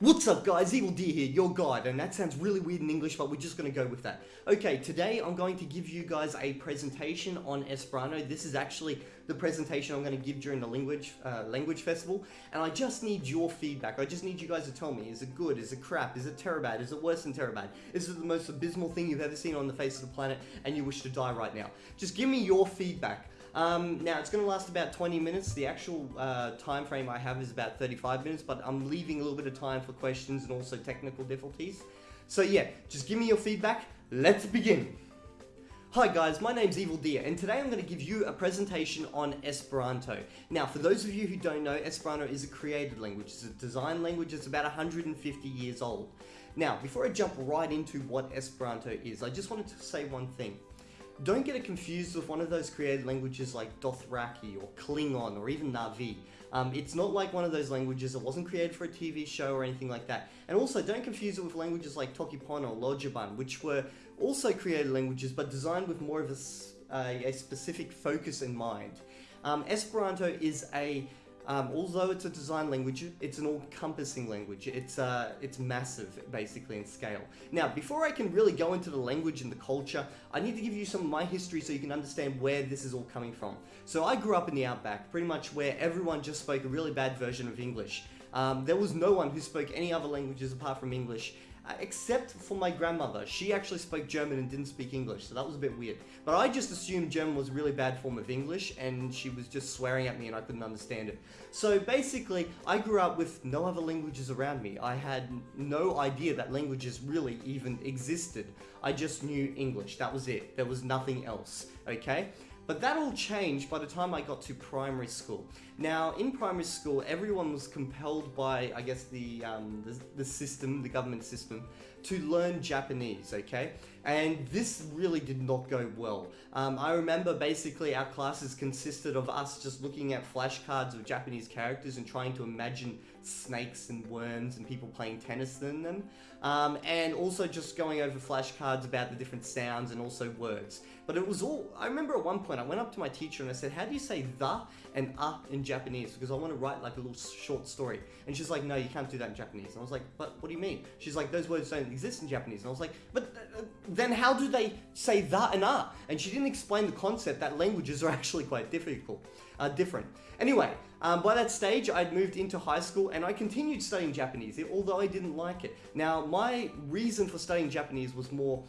What's up guys, Evil D here, your guide, and that sounds really weird in English, but we're just going to go with that. Okay, today I'm going to give you guys a presentation on Esperanto. This is actually the presentation I'm going to give during the language uh, language festival, and I just need your feedback. I just need you guys to tell me, is it good, is it crap, is it terabad, is it worse than terabad? Is it the most abysmal thing you've ever seen on the face of the planet, and you wish to die right now? Just give me your feedback. Um, now it's going to last about 20 minutes. The actual uh, time frame I have is about 35 minutes, but I'm leaving a little bit of time for questions and also technical difficulties. So yeah, just give me your feedback. Let's begin. Hi guys, my name's Evil Deer, and today I'm going to give you a presentation on Esperanto. Now, for those of you who don't know, Esperanto is a created language. It's a design language. It's about 150 years old. Now, before I jump right into what Esperanto is, I just wanted to say one thing. Don't get it confused with one of those created languages like Dothraki or Klingon or even Na'vi. Um, it's not like one of those languages that wasn't created for a TV show or anything like that. And also, don't confuse it with languages like Toki Pona or Lojban, which were also created languages but designed with more of a, uh, a specific focus in mind. Um, Esperanto is a um, although it's a design language, it's an all-encompassing language. It's uh, it's massive, basically, in scale. Now, before I can really go into the language and the culture, I need to give you some of my history so you can understand where this is all coming from. So I grew up in the Outback, pretty much where everyone just spoke a really bad version of English. Um, there was no one who spoke any other languages apart from English, Uh, except for my grandmother. She actually spoke German and didn't speak English, so that was a bit weird. But I just assumed German was a really bad form of English, and she was just swearing at me and I couldn't understand it. So basically, I grew up with no other languages around me. I had no idea that languages really even existed. I just knew English, that was it. There was nothing else, okay? But that all changed by the time I got to primary school. Now, in primary school, everyone was compelled by, I guess, the, um, the, the system, the government system, to learn Japanese, okay? And this really did not go well. Um, I remember basically our classes consisted of us just looking at flashcards of Japanese characters and trying to imagine snakes and worms and people playing tennis in them. Um, and also just going over flashcards about the different sounds and also words. But it was all, I remember at one point I went up to my teacher and I said, how do you say the and uh in Japanese? Because I want to write like a little short story. And she's like, no, you can't do that in Japanese. And I was like, but what do you mean? She's like, those words don't exist in Japanese. And I was like, but uh, then how do they say the and uh? And she didn't explain the concept that languages are actually quite difficult, uh, different. Anyway, um, by that stage, I'd moved into high school and I continued studying Japanese, although I didn't like it. Now, my reason for studying Japanese was more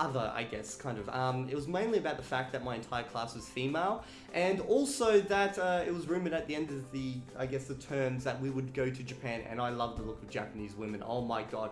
other, I guess, kind of. Um, it was mainly about the fact that my entire class was female, and also that uh, it was rumored at the end of the, I guess, the terms that we would go to Japan, and I love the look of Japanese women. Oh my god.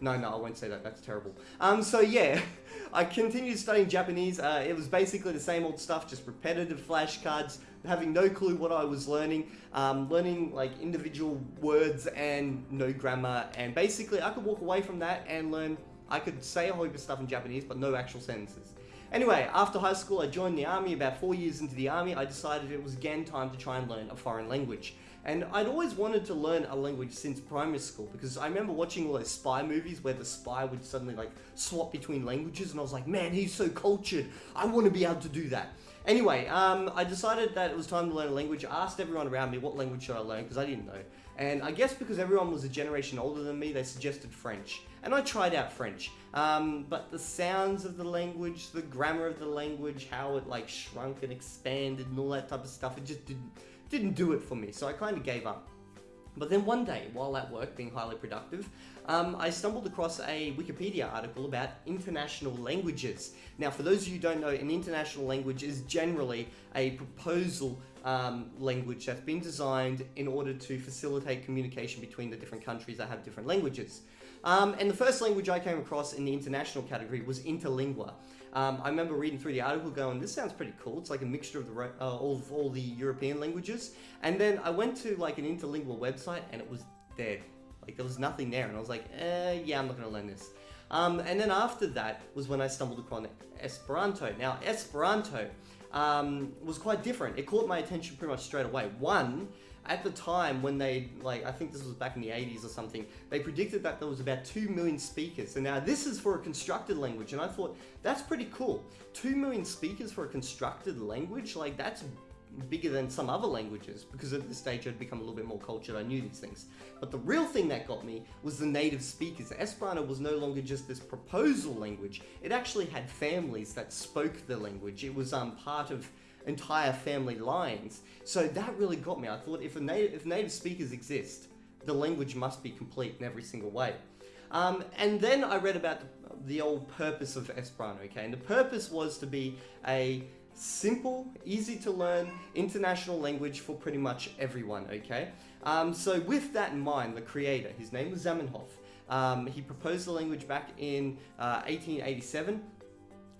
No, no, I won't say that. That's terrible. Um, so yeah, I continued studying Japanese. Uh, it was basically the same old stuff, just repetitive flashcards, having no clue what I was learning, um, learning like individual words and no grammar, and basically I could walk away from that and learn, I could say a whole heap of stuff in Japanese, but no actual sentences. Anyway, after high school, I joined the army. About four years into the army, I decided it was again time to try and learn a foreign language. And I'd always wanted to learn a language since primary school because I remember watching all those spy movies where the spy would suddenly like swap between languages and I was like, man, he's so cultured. I want to be able to do that. Anyway, um, I decided that it was time to learn a language. I asked everyone around me what language should I learn because I didn't know. And I guess because everyone was a generation older than me, they suggested French. And I tried out French. Um, but the sounds of the language, the grammar of the language, how it like shrunk and expanded and all that type of stuff, it just didn't didn't do it for me, so I kind of gave up. But then one day, while at work being highly productive, um, I stumbled across a Wikipedia article about international languages. Now, for those of you who don't know, an international language is generally a proposal um, language that's been designed in order to facilitate communication between the different countries that have different languages. Um, and the first language I came across in the international category was Interlingua. Um, I remember reading through the article going, this sounds pretty cool. It's like a mixture of, the, uh, all, of all the European languages. And then I went to like an interlingual website and it was dead. Like there was nothing there. And I was like, eh, yeah, I'm not going to learn this. Um, and then after that was when I stumbled upon Esperanto. Now, Esperanto um, was quite different. It caught my attention pretty much straight away. One, at the time when they, like, I think this was back in the 80s or something, they predicted that there was about 2 million speakers. And now this is for a constructed language. And I thought, that's pretty cool. 2 million speakers for a constructed language? Like, that's bigger than some other languages because at this stage I'd become a little bit more cultured. I knew these things. But the real thing that got me was the native speakers. Esperanto was no longer just this proposal language. It actually had families that spoke the language. It was um, part of entire family lines. So that really got me. I thought if, native, if native speakers exist, the language must be complete in every single way. Um, and then I read about the, the old purpose of Esperanto, okay? And the purpose was to be a simple, easy to learn international language for pretty much everyone, okay? Um, so with that in mind, the creator, his name was Zamenhof, um, he proposed the language back in uh, 1887.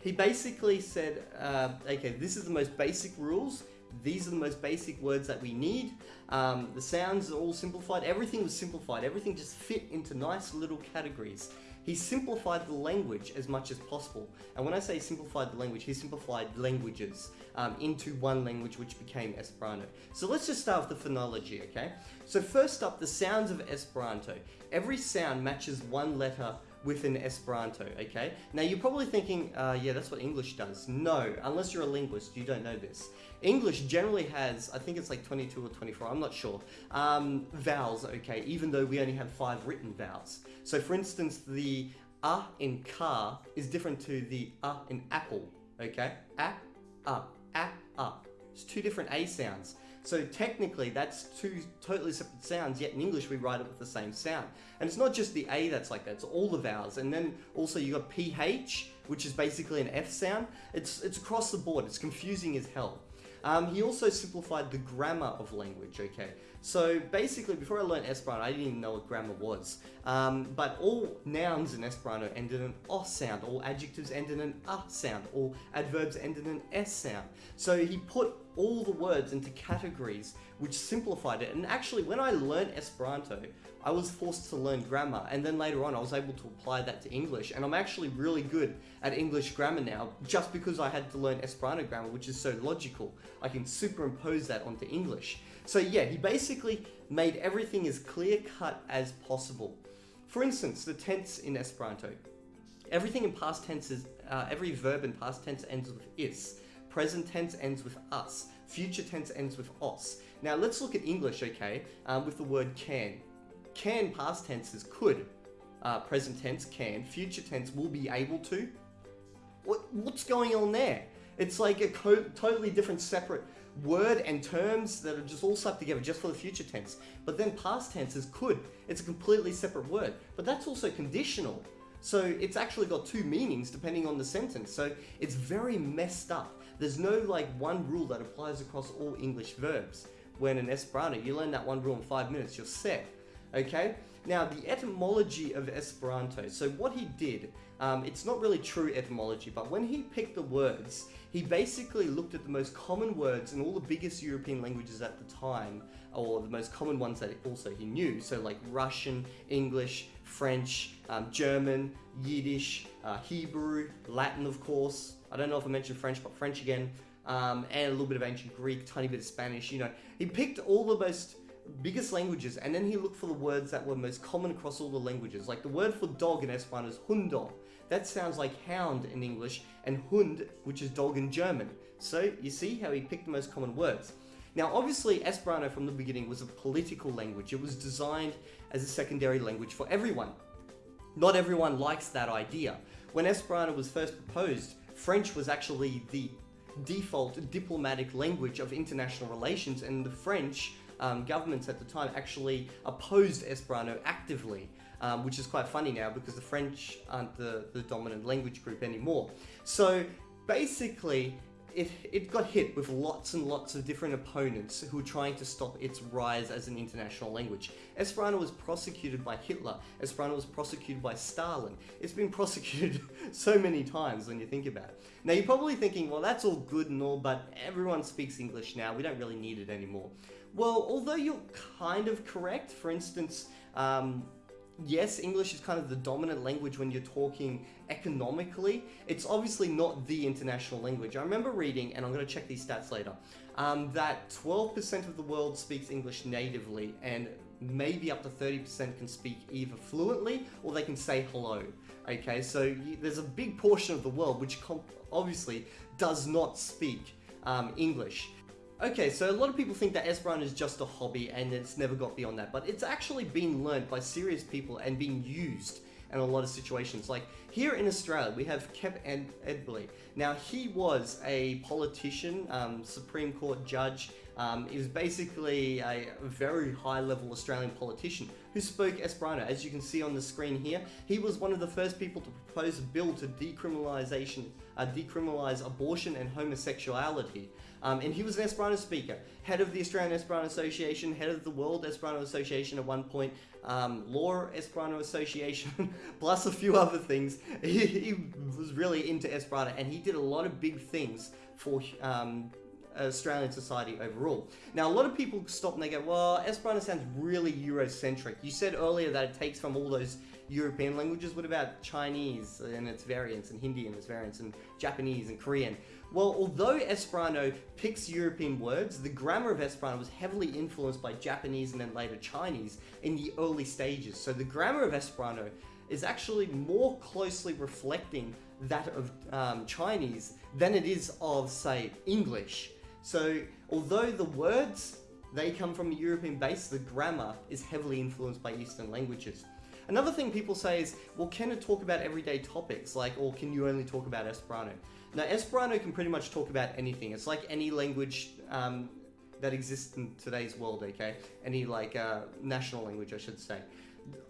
He basically said, uh, okay, this is the most basic rules, these are the most basic words that we need. Um, the sounds are all simplified. Everything was simplified. Everything just fit into nice little categories. He simplified the language as much as possible. And when I say simplified the language, he simplified languages um, into one language which became Esperanto. So let's just start with the phonology, okay? So first up, the sounds of Esperanto. Every sound matches one letter within Esperanto, okay? Now you're probably thinking, uh, yeah, that's what English does. No, unless you're a linguist, you don't know this. English generally has, I think it's like 22 or 24, I'm not sure, um, vowels, okay, even though we only have five written vowels. So for instance, the a in car is different to the a in apple, okay? A, a, a, a. It's two different A sounds. So technically that's two totally separate sounds, yet in English we write it with the same sound. And it's not just the A that's like that, it's all the vowels. And then also you got PH, which is basically an F sound. It's, it's across the board, it's confusing as hell. Um, he also simplified the grammar of language, okay? So basically, before I learned Esperanto, I didn't even know what grammar was. Um, but all nouns in Esperanto end in an O sound, all adjectives end in an A sound, all adverbs end in an S sound. So he put all the words into categories which simplified it. And actually, when I learned Esperanto, I was forced to learn grammar. And then later on, I was able to apply that to English. And I'm actually really good at English grammar now, just because I had to learn Esperanto grammar, which is so logical. I can superimpose that onto English. So yeah, he basically made everything as clear cut as possible. For instance, the tense in Esperanto. Everything in past tense is, uh, every verb in past tense ends with is. Present tense ends with us. Future tense ends with os. Now let's look at English, okay, um, with the word can. Can past tenses could. Uh, present tense can. Future tense will be able to. What, what's going on there? It's like a totally different separate word and terms that are just all slapped together just for the future tense. But then past tense is could. It's a completely separate word. But that's also conditional. So it's actually got two meanings depending on the sentence. So it's very messed up. There's no like one rule that applies across all English verbs. When in Esperanto, you learn that one rule in five minutes, you're set. Okay? Now, the etymology of Esperanto. So what he did, um, it's not really true etymology, but when he picked the words, he basically looked at the most common words in all the biggest European languages at the time, or the most common ones that also he knew. So like Russian, English, French, um, German, Yiddish, uh, Hebrew, Latin, of course. I don't know if I mentioned French, but French again, um, and a little bit of ancient Greek, tiny bit of Spanish. You know, he picked all the most biggest languages, and then he looked for the words that were most common across all the languages. Like the word for dog in Esperanto is Hundo. That sounds like hound in English, and Hund, which is dog in German. So you see how he picked the most common words. Now, obviously, Esperanto from the beginning was a political language. It was designed as a secondary language for everyone. Not everyone likes that idea. When Esperanto was first proposed, French was actually the default diplomatic language of international relations, and the French um, governments at the time actually opposed Esperanto actively. Um, which is quite funny now because the French aren't the, the dominant language group anymore. So basically, it, it got hit with lots and lots of different opponents who were trying to stop its rise as an international language. Esperanto was prosecuted by Hitler. Esperanto was prosecuted by Stalin. It's been prosecuted so many times when you think about it. Now you're probably thinking, well that's all good and all, but everyone speaks English now. We don't really need it anymore. Well, although you're kind of correct, for instance, um, yes, English is kind of the dominant language when you're talking economically. It's obviously not the international language. I remember reading, and I'm going to check these stats later, um, that 12% of the world speaks English natively, and maybe up to 30% can speak either fluently or they can say hello. Okay, so you, there's a big portion of the world which obviously does not speak um, English. Okay, so a lot of people think that Esperanto is just a hobby and it's never got beyond that, but it's actually been learned by serious people and being used in a lot of situations. Like here in Australia, we have Kep Ed- Enderby. Now, he was a politician, um, Supreme Court judge. Um, he was basically a very high level Australian politician who spoke Esperanto. As you can see on the screen here, he was one of the first people to propose a bill to decriminalization, uh, decriminalize abortion and homosexuality. Um, and he was an Esperanto speaker, head of the Australian Esperanto Association, head of the World Esperanto Association at one point, um, Law Esperanto Association, plus a few other things. He, he, was really into Esperanto and he did a lot of big things for um, Australian society overall. Now, a lot of people stop and they go, well, Esperanto sounds really Eurocentric. You said earlier that it takes from all those European languages. What about Chinese and its variants, and Hindi and its variants, and Japanese and Korean? Well, although Esperanto picks European words, the grammar of Esperanto was heavily influenced by Japanese and then later Chinese in the early stages. So the grammar of Esperanto is actually more closely reflecting that of um, Chinese than it is of, say, English. So although the words, they come from a European base, the grammar is heavily influenced by Eastern languages. Another thing people say is, well, can it talk about everyday topics, like, or can you only talk about Esperanto? Now, Esperanto can pretty much talk about anything. It's like any language um, that exists in today's world, okay? Any, like, uh, national language, I should say.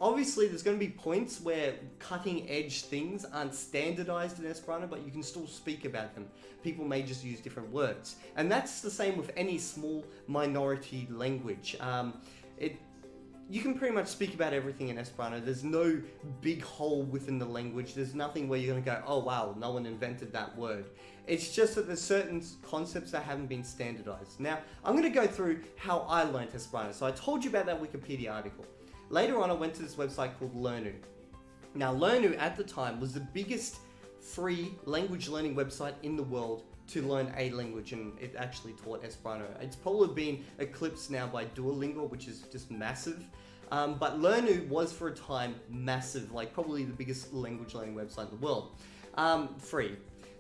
Obviously, there's going to be points where cutting edge things aren't standardized in Esperanto, but you can still speak about them. People may just use different words. And that's the same with any small minority language. Um, it you can pretty much speak about everything in Esperanto. There's no big hole within the language. There's nothing where you're going to go, oh wow, no one invented that word. It's just that there's certain concepts that haven't been standardized. Now, I'm going to go through how I learned Esperanto. So I told you about that Wikipedia article. Later on, I went to this website called Lernu. Now, Lernu at the time was the biggest free language learning website in the world to learn a language and it actually taught Esperanto. It's probably been eclipsed now by Duolingo, which is just massive. Um, but Lernu was for a time massive, like probably the biggest language learning website in the world. Um, free.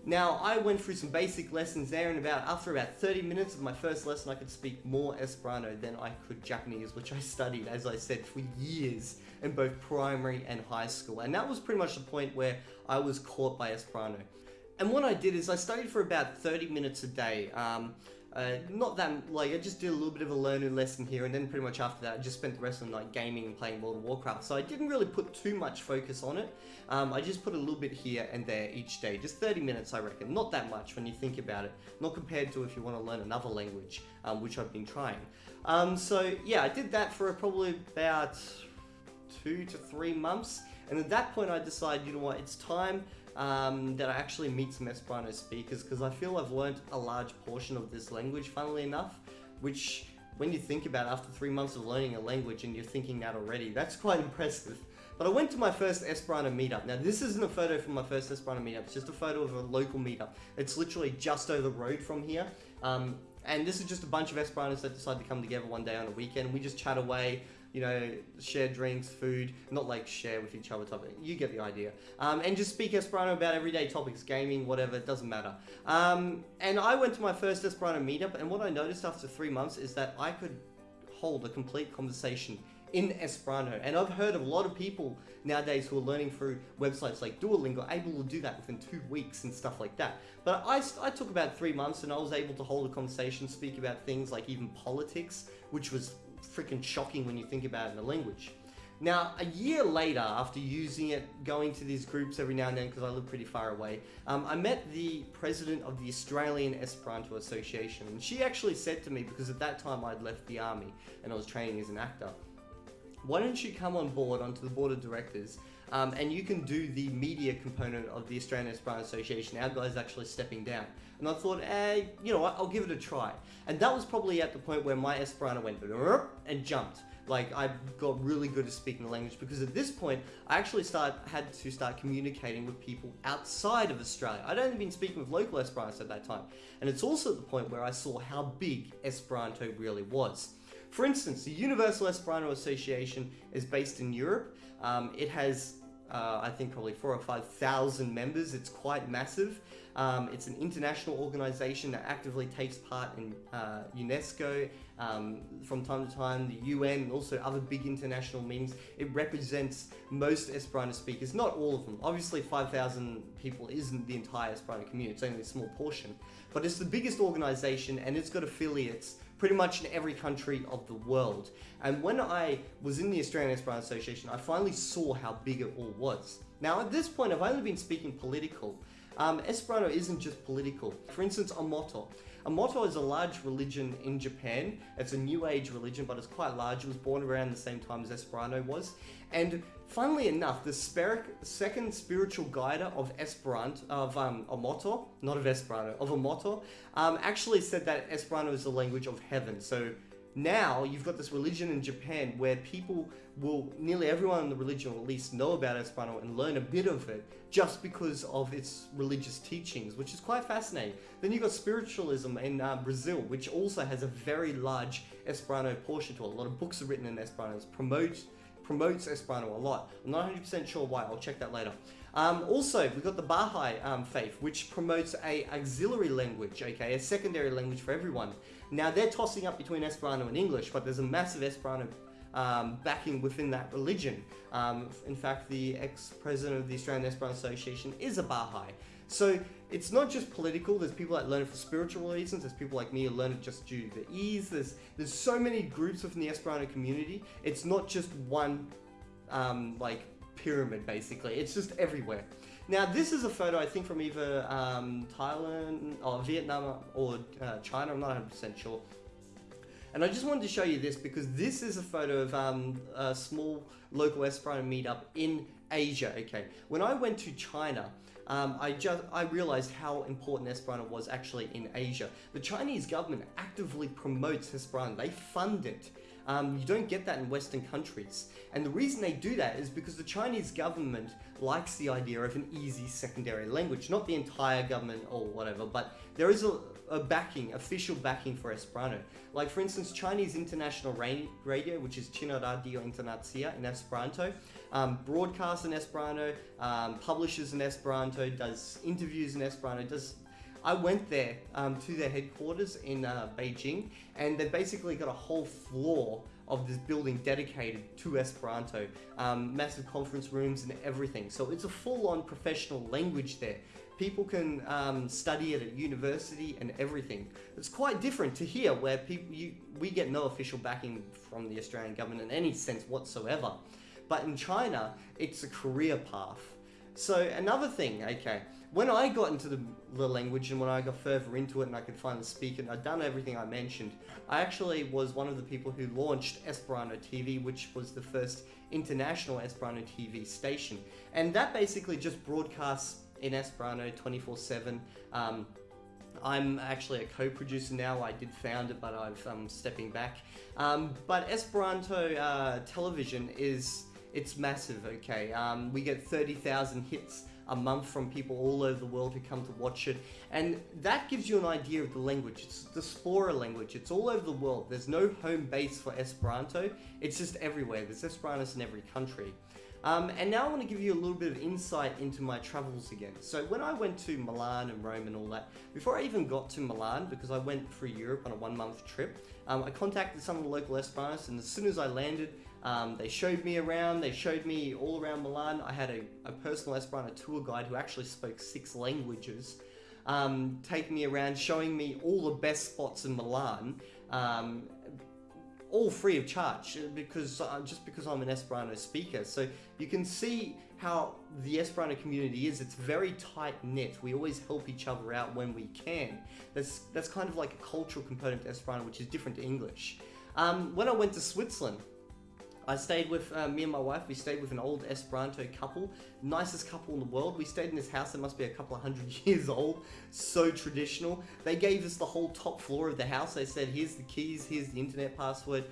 Now, I went through some basic lessons there and about after about 30 minutes of my first lesson, I could speak more Esperanto than I could Japanese, which I studied, as I said, for years in both primary and high school. And that was pretty much the point where I was caught by Esperanto. And what I did is I studied for about 30 minutes a day. Um, uh, not that, like, I just did a little bit of a learning lesson here, and then pretty much after that, I just spent the rest of the night gaming and playing World of Warcraft. So I didn't really put too much focus on it. Um, I just put a little bit here and there each day. Just 30 minutes, I reckon. Not that much when you think about it. Not compared to if you want to learn another language, um, which I've been trying. Um, so, yeah, I did that for probably about two to three months. And at that point, I decided, you know what, it's time um, that I actually meet some Esperanto speakers because I feel I've learned a large portion of this language, funnily enough, which when you think about after three months of learning a language and you're thinking that already, that's quite impressive. But I went to my first Esperanto meetup. Now, this isn't a photo from my first Esperanto meetup. It's just a photo of a local meetup. It's literally just over the road from here. Um, and this is just a bunch of Esperantists that decide to come together one day on a weekend. We just chat away, you know, share drinks, food, not like share with each other topic. You get the idea. Um, and just speak Esperanto about everyday topics, gaming, whatever, it doesn't matter. Um, and I went to my first Esperanto meetup, and what I noticed after three months is that I could hold a complete conversation in Esperanto. And I've heard of a lot of people nowadays who are learning through websites like Duolingo able to do that within two weeks and stuff like that. But I, I took about three months and I was able to hold a conversation, speak about things like even politics, which was freaking shocking when you think about it in the language. Now, a year later, after using it, going to these groups every now and then because I live pretty far away, um, I met the president of the Australian Esperanto Association. And she actually said to me, because at that time I'd left the army and I was training as an actor, why don't you come on board onto the board of directors um, and you can do the media component of the Australian Esperanto Association. Our guy's actually stepping down. And I thought, eh, you know what, I'll give it a try. And that was probably at the point where my Esperanto went and jumped. Like I got really good at speaking the language because at this point I actually start had to start communicating with people outside of Australia. I'd only been speaking with local Esperanto at that time, and it's also the point where I saw how big Esperanto really was. For instance, the Universal Esperanto Association is based in Europe. Um, it has uh, I think probably four or five thousand members. It's quite massive. Um, it's an international organization that actively takes part in uh, UNESCO um, from time to time, the UN, and also other big international meetings. It represents most Esperanto speakers, not all of them. Obviously, 5,000 people isn't the entire Esperanto community, it's only a small portion. But it's the biggest organization and it's got affiliates pretty much in every country of the world. And when I was in the Australian Esperanto Association, I finally saw how big it all was. Now, at this point, I've only been speaking political, um, Esperanto isn't just political. For instance, Omoto. Omoto is a large religion in Japan. It's a new age religion, but it's quite large. It was born around the same time as Esperanto was. And funnily enough, the second spiritual guide of Esperanto, of um, Omoto, not of Esperanto, of Omoto, um, actually said that Esperanto is the language of heaven. So now you've got this religion in Japan where people will, nearly everyone in the religion will at least know about Esperanto and learn a bit of it just because of its religious teachings, which is quite fascinating. Then you've got spiritualism in uh, Brazil, which also has a very large Esperanto portion to it. A lot of books are written in Esperanto, promotes, promotes Esperanto a lot. I'm not 100% sure why, I'll check that later. Um, also, we've got the Baha'i um, faith, which promotes a auxiliary language, okay, a secondary language for everyone. Now, they're tossing up between Esperanto and English, but there's a massive Esperanto um, backing within that religion. Um, in fact, the ex-president of the Australian Esperanto Association is a Baha'i. So it's not just political. There's people that learn it for spiritual reasons. There's people like me who learn it just due to the ease. There's there's so many groups within the Esperanto community. It's not just one um, like pyramid basically. It's just everywhere. Now this is a photo I think from either um, Thailand or Vietnam or uh, China. I'm not 100% sure. And I just wanted to show you this because this is a photo of um, a small local Esperanto meetup in Asia. Okay, when I went to China, um, I just I realized how important Esperanto was actually in Asia. The Chinese government actively promotes Esperanto. They fund it. Um, you don't get that in Western countries. And the reason they do that is because the Chinese government likes the idea of an easy secondary language. Not the entire government or whatever, but there is a, a backing, official backing for Esperanto. Like for instance, Chinese International Radio, which is China Radio Internacia in Esperanto, um, broadcasts in Esperanto, um, publishes in Esperanto, does interviews in Esperanto, does I went there um, to their headquarters in uh, Beijing, and they basically got a whole floor of this building dedicated to Esperanto, um, massive conference rooms and everything. So it's a full-on professional language there. People can um, study it at university and everything. It's quite different to here where people you, we get no official backing from the Australian government in any sense whatsoever. But in China, it's a career path. So another thing, okay, when I got into the, the, language and when I got further into it and I could finally speak it, I'd done everything I mentioned, I actually was one of the people who launched Esperanto TV, which was the first international Esperanto TV station. And that basically just broadcasts in Esperanto 24-7. Um, I'm actually a co-producer now. I did found it, but I'm um, stepping back. Um, but Esperanto uh, television is it's massive. Okay, um, we get 30,000 hits a month from people all over the world who come to watch it. And that gives you an idea of the language. It's the Spora language. It's all over the world. There's no home base for Esperanto. It's just everywhere. There's Esperantos in every country. Um, and now I want to give you a little bit of insight into my travels again. So when I went to Milan and Rome and all that, before I even got to Milan, because I went through Europe on a one month trip, um, I contacted some of the local Esperantos and as soon as I landed, um, they showed me around, they showed me all around Milan. I had a, a personal Esperanto tour guide who actually spoke six languages, um, taking me around, showing me all the best spots in Milan, um, all free of charge because uh, just because I'm an Esperanto speaker. So you can see how the Esperanto community is. It's very tight knit. We always help each other out when we can. That's that's kind of like a cultural component to Esperanto, which is different to English. Um, when I went to Switzerland, I stayed with, uh, me and my wife, we stayed with an old Esperanto couple, nicest couple in the world. We stayed in this house that must be a couple of hundred years old, so traditional. They gave us the whole top floor of the house. They said, here's the keys, here's the internet password,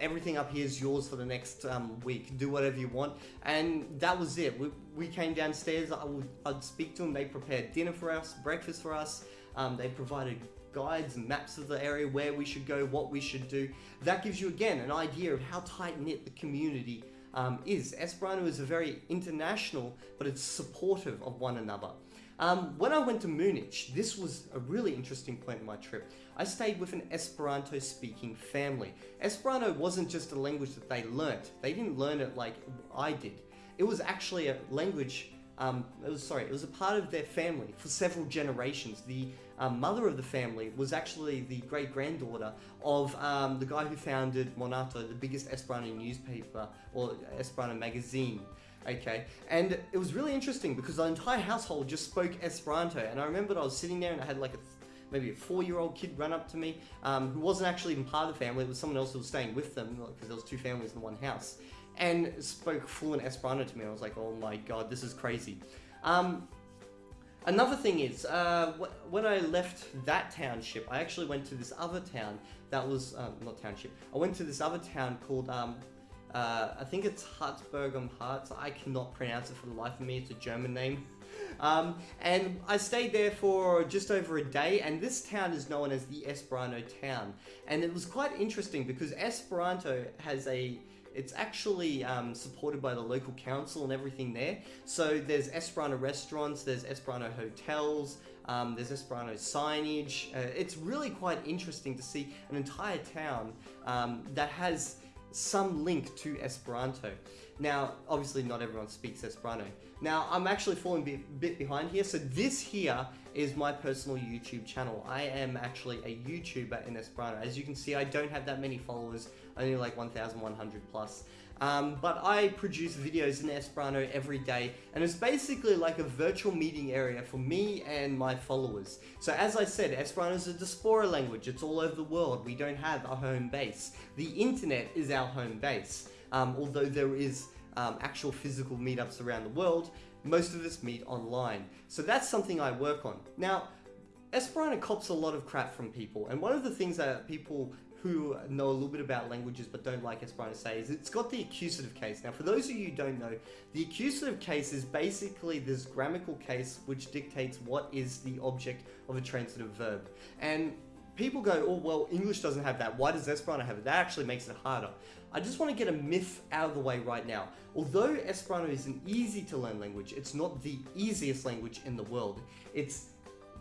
everything up here is yours for the next um, week. Do whatever you want. And that was it. We, we came downstairs. I would, I'd speak to them. They prepared dinner for us, breakfast for us. Um, they provided guides and maps of the area, where we should go, what we should do. That gives you, again, an idea of how tight-knit the community um, is. Esperanto is a very international, but it's supportive of one another. Um, when I went to Munich, this was a really interesting point in my trip. I stayed with an Esperanto speaking family. Esperanto wasn't just a language that they learnt. They didn't learn it like I did. It was actually a language um, it was sorry, it was a part of their family for several generations. The mother of the family was actually the great granddaughter of um, the guy who founded Monato, the biggest Esperanto newspaper or Esperanto magazine. Okay, and it was really interesting because the entire household just spoke Esperanto. And I remember I was sitting there and I had like a maybe a four-year-old kid run up to me um, who wasn't actually even part of the family. It was someone else who was staying with them because there was two families in one house and spoke fluent Esperanto to me. I was like, oh my god, this is crazy. Um, another thing is, uh, wh when I left that township, I actually went to this other town that was, um, not township, I went to this other town called, um, uh, I think it's Herzberg am Harz. I cannot pronounce it for the life of me. It's a German name. Um, and I stayed there for just over a day, and this town is known as the Esperanto town. And it was quite interesting because Esperanto has a it's actually um, supported by the local council and everything there. So there's Esperanto restaurants, there's Esperanto hotels, um, there's Esperanto signage. Uh, it's really quite interesting to see an entire town um, that has some link to Esperanto. Now, obviously not everyone speaks Esperanto. Now, I'm actually falling a bit behind here. So this here is my personal YouTube channel. I am actually a YouTuber in Esperanto. As you can see, I don't have that many followers, only like 1,100 plus. Um, but I produce videos in Esperanto every day, and it's basically like a virtual meeting area for me and my followers. So as I said, Esperanto is a diaspora language. It's all over the world. We don't have a home base. The internet is our home base. Um, although there is um, actual physical meetups around the world, most of us meet online. So that's something I work on. Now, Esperanto cops a lot of crap from people, and one of the things that people who know a little bit about languages but don't like Esperanto say is it's got the accusative case. Now, for those of you who don't know, the accusative case is basically this grammatical case which dictates what is the object of a transitive verb. And people go, oh, well, English doesn't have that. Why does Esperanto have it? That actually makes it harder. I just want to get a myth out of the way right now. Although Esperanto is an easy to learn language, it's not the easiest language in the world. It's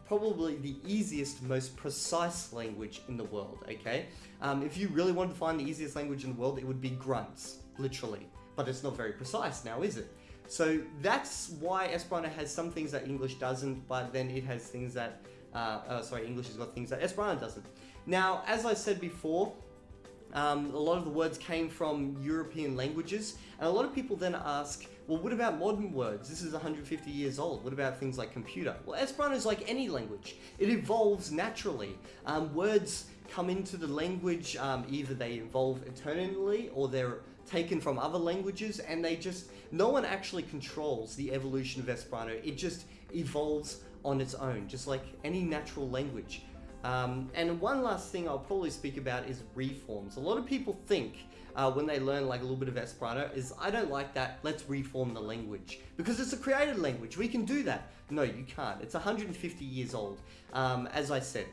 probably the easiest, most precise language in the world, okay? Um, if you really wanted to find the easiest language in the world, it would be grunts, literally. But it's not very precise now, is it? So that's why Esperanto has some things that English doesn't, but then it has things that, uh, uh, sorry, English has got things that Esperanto doesn't. Now, as I said before, um, a lot of the words came from European languages, and a lot of people then ask, well, what about modern words? This is 150 years old. What about things like computer? Well, Esperanto is like any language. It evolves naturally. Um, words come into the language, um, either they evolve eternally or they're taken from other languages, and they just, no one actually controls the evolution of Esperanto. It just evolves on its own, just like any natural language. Um, and one last thing I'll probably speak about is reforms. A lot of people think uh, when they learn like a little bit of Esperanto is, I don't like that, let's reform the language. Because it's a created language, we can do that. No, you can't. It's 150 years old, um, as I said.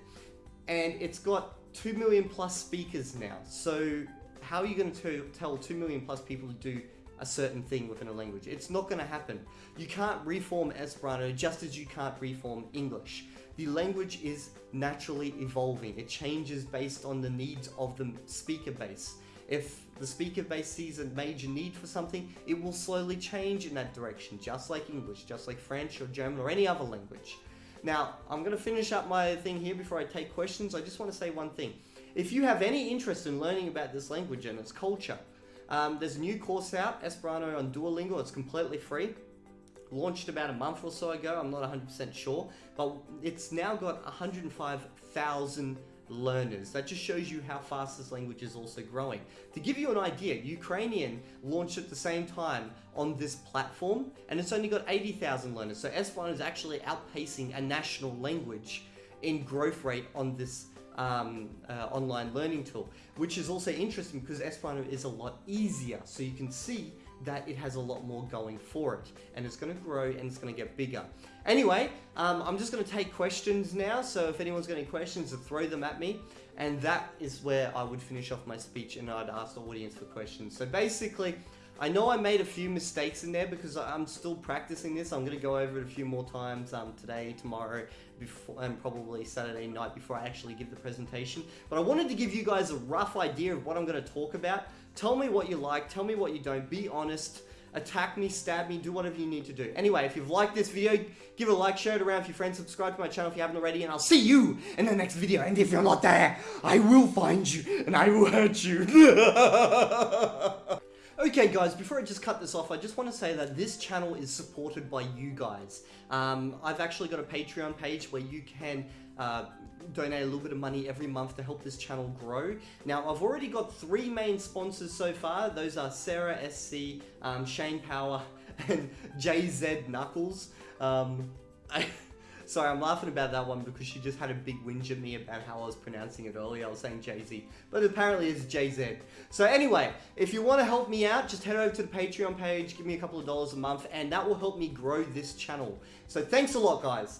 And it's got 2 million plus speakers now. So how are you going to tell 2 million plus people to do a certain thing within a language? It's not going to happen. You can't reform Esperanto just as you can't reform English. The language is naturally evolving. It changes based on the needs of the speaker base. If the speaker base sees a major need for something, it will slowly change in that direction, just like English, just like French or German or any other language. Now, I'm going to finish up my thing here before I take questions. I just want to say one thing. If you have any interest in learning about this language and its culture, um, there's a new course out, Esperanto on Duolingo. It's completely free launched about a month or so ago. I'm not 100% sure, but it's now got 105,000 learners. That just shows you how fast this language is also growing. To give you an idea, Ukrainian launched at the same time on this platform and it's only got 80,000 learners. So Esperanto is actually outpacing a national language in growth rate on this um, uh, online learning tool, which is also interesting because Esperanto is a lot easier. So you can see that it has a lot more going for it and it's going to grow and it's going to get bigger. Anyway, um, I'm just going to take questions now. So if anyone's got any questions, throw them at me. And that is where I would finish off my speech and I'd ask the audience for questions. So basically, I know I made a few mistakes in there because I'm still practicing this. I'm gonna go over it a few more times um, today, tomorrow, before, and probably Saturday night before I actually give the presentation. But I wanted to give you guys a rough idea of what I'm gonna talk about. Tell me what you like, tell me what you don't, be honest attack me, stab me, do whatever you need to do. Anyway, if you've liked this video, give it a like, share it around with your friends, subscribe to my channel if you haven't already, and I'll see you in the next video. And if you're not there, I will find you and I will hurt you. Okay guys, before I just cut this off, I just want to say that this channel is supported by you guys. Um, I've actually got a Patreon page where you can uh, donate a little bit of money every month to help this channel grow. Now, I've already got three main sponsors so far. Those are Sarah SC, um, Shane Power, and JZ Knuckles. Um, I Sorry, I'm laughing about that one because she just had a big whinge at me about how I was pronouncing it earlier. I was saying Jay-Z, but apparently it's JZ. So anyway, if you want to help me out, just head over to the Patreon page, give me a couple of dollars a month, and that will help me grow this channel. So thanks a lot, guys.